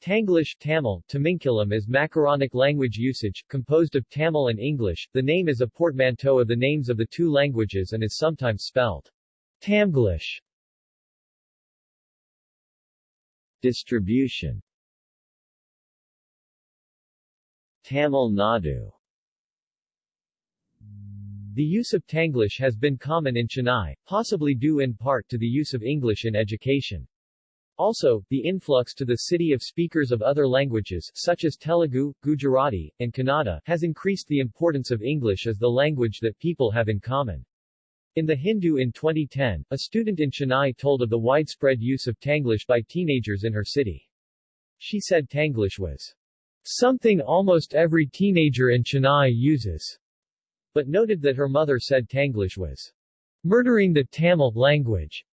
Tanglish Tamil, Tamingkilam is macaronic language usage, composed of Tamil and English. The name is a portmanteau of the names of the two languages and is sometimes spelled Tamglish. Distribution Tamil Nadu The use of Tanglish has been common in Chennai, possibly due in part to the use of English in education. Also, the influx to the city of speakers of other languages, such as Telugu, Gujarati, and Kannada, has increased the importance of English as the language that people have in common. In The Hindu in 2010, a student in Chennai told of the widespread use of Tanglish by teenagers in her city. She said Tanglish was something almost every teenager in Chennai uses, but noted that her mother said Tanglish was murdering the Tamil language.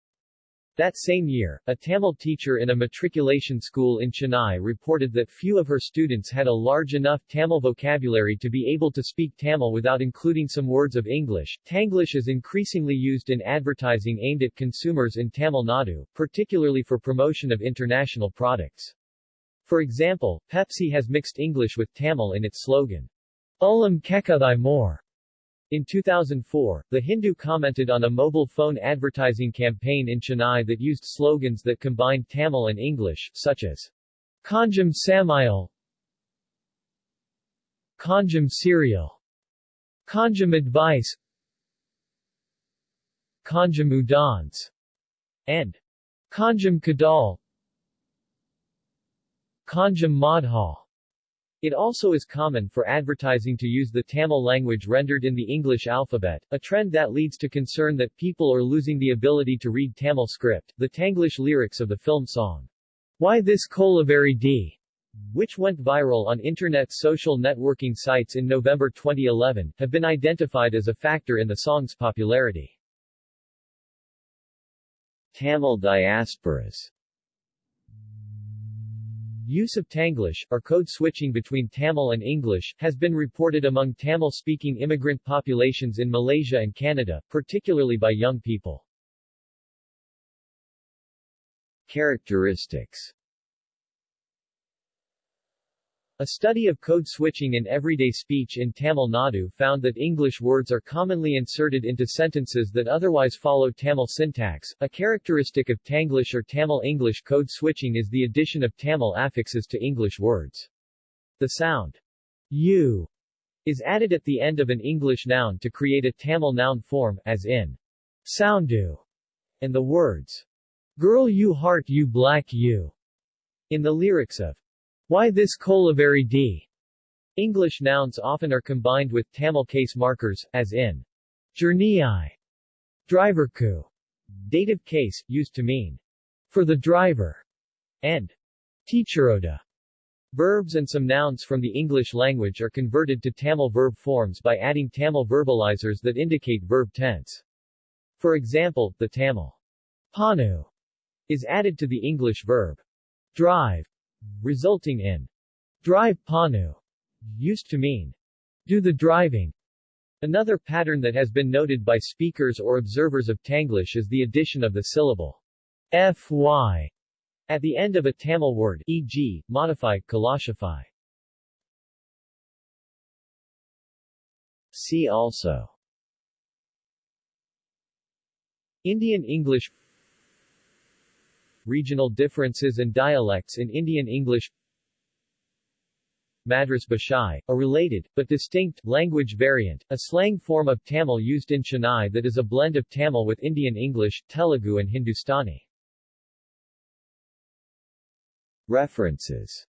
That same year, a Tamil teacher in a matriculation school in Chennai reported that few of her students had a large enough Tamil vocabulary to be able to speak Tamil without including some words of English. Tanglish is increasingly used in advertising aimed at consumers in Tamil Nadu, particularly for promotion of international products. For example, Pepsi has mixed English with Tamil in its slogan, Ulam Kekadai More, in 2004, The Hindu commented on a mobile phone advertising campaign in Chennai that used slogans that combined Tamil and English, such as Konjam Samayal, Konjam Cereal, Konjam Advice, Konjam Udans, and Konjam Kadal, Konjam Madhal. It also is common for advertising to use the Tamil language rendered in the English alphabet, a trend that leads to concern that people are losing the ability to read Tamil script. The Tanglish lyrics of the film song, Why This Kolaveri Di, which went viral on internet social networking sites in November 2011, have been identified as a factor in the song's popularity. Tamil diasporas Use of Tanglish, or code switching between Tamil and English, has been reported among Tamil-speaking immigrant populations in Malaysia and Canada, particularly by young people. Characteristics a study of code switching in everyday speech in Tamil Nadu found that English words are commonly inserted into sentences that otherwise follow Tamil syntax. A characteristic of Tanglish or Tamil-English code switching is the addition of Tamil affixes to English words. The sound u is added at the end of an English noun to create a Tamil noun form, as in soundu, and the words girl you heart you black you in the lyrics of why this Kolaveri Di? English nouns often are combined with Tamil case markers, as in Journey Driverku. Dative case, used to mean for the driver, and teacheroda. Verbs and some nouns from the English language are converted to Tamil verb forms by adding Tamil verbalizers that indicate verb tense. For example, the Tamil pannu is added to the English verb drive resulting in drive pannu, used to mean do the driving. Another pattern that has been noted by speakers or observers of Tanglish is the addition of the syllable fy at the end of a Tamil word, e.g., modify, kalashify. See also Indian English Regional differences and dialects in Indian English Madras Bhashai, a related, but distinct, language variant, a slang form of Tamil used in Chennai that is a blend of Tamil with Indian English, Telugu and Hindustani. References